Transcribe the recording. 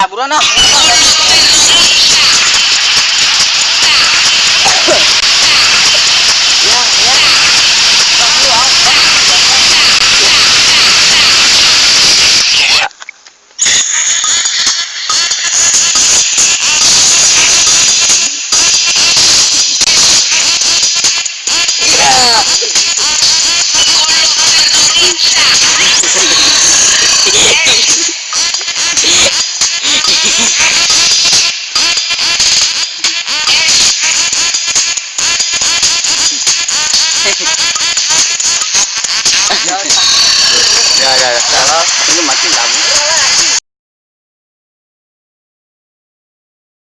哎不断大 perfect.